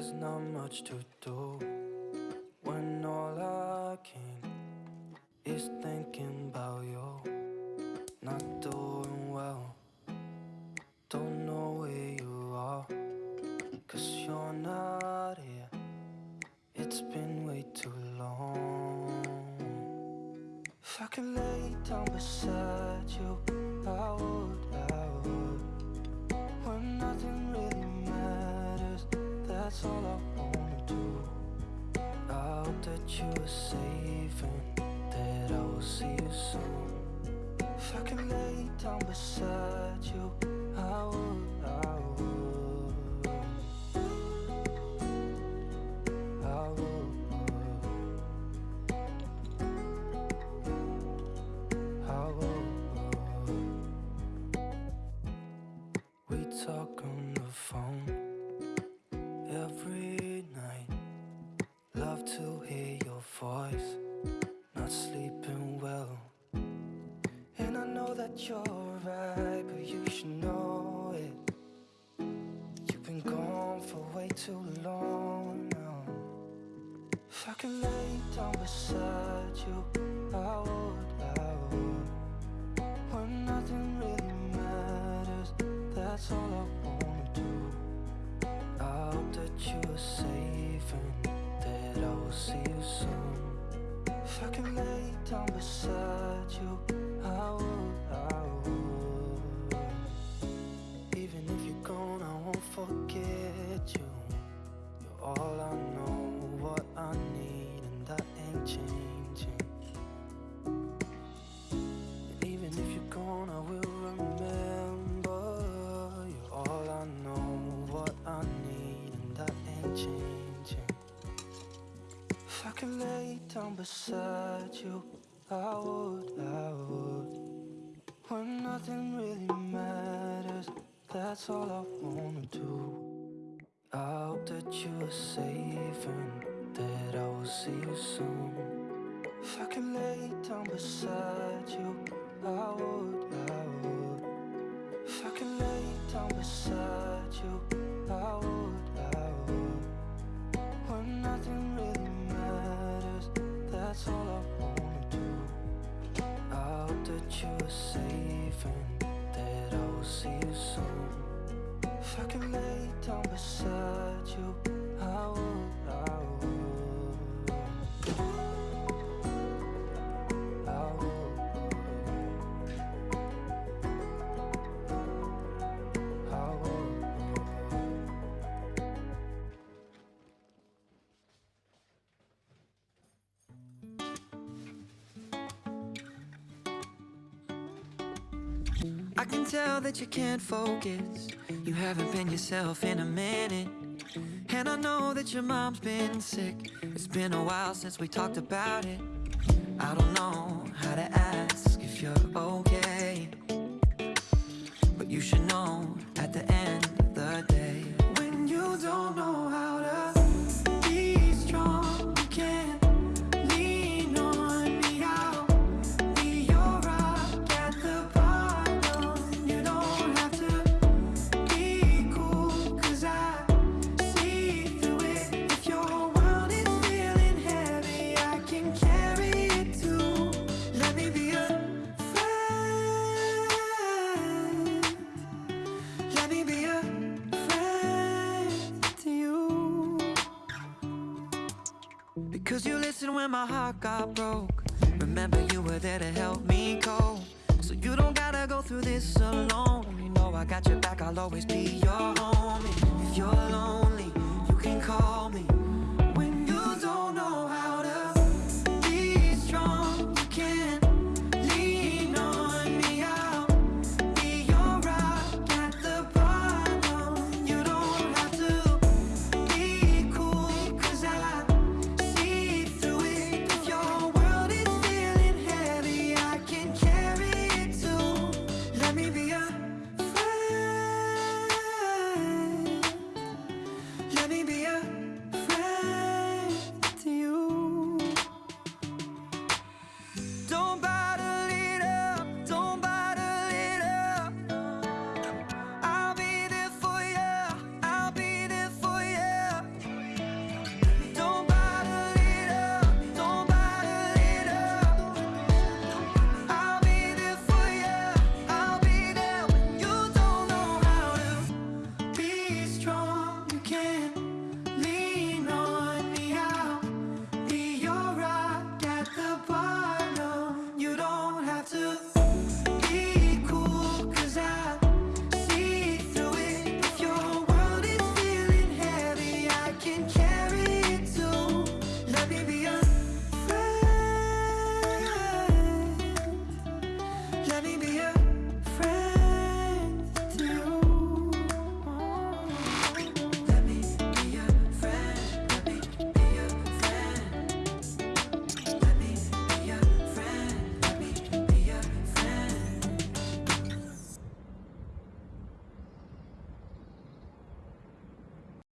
there's not much to do when all I can is thinking about you. Not doing well, don't know where you are, cause you're not here. It's been way too long. If I could lay down beside you, I would, I that's all I wanna do. I hope that you are safe and that I will see you soon. If I could lay down beside you, I would, I would. I would. I would. We talk on the phone voice. Not sleeping well. And I know that you're right, but you should know it. You've been gone for way too long now. If I could lay down beside you, I would, I would. When nothing really matters, that's all I wanna do. I hope that you are safe and that I will see you soon. I could lay down beside you, I would, down beside you, I would, I would. When nothing really matters, that's all I wanna do. I hope that you are safe and that I will see you soon. If I could lay down beside you, I would, I would. If I could lay down beside you, I would, that's all I wanna do. I hope that you are safe and that I will see you soon. If I could lay down beside you, I would, I can tell that you can't focus. You haven't been yourself in a minute. And I know that your mom's been sick. It's been a while since we talked about it. I don't know how to ask if you're okay. But you should know at the end of the day. When you don't know how to my heart got broke. Remember, you were there to help me cope. So you don't gotta go through this alone. You know I got your back, I'll always be your homie.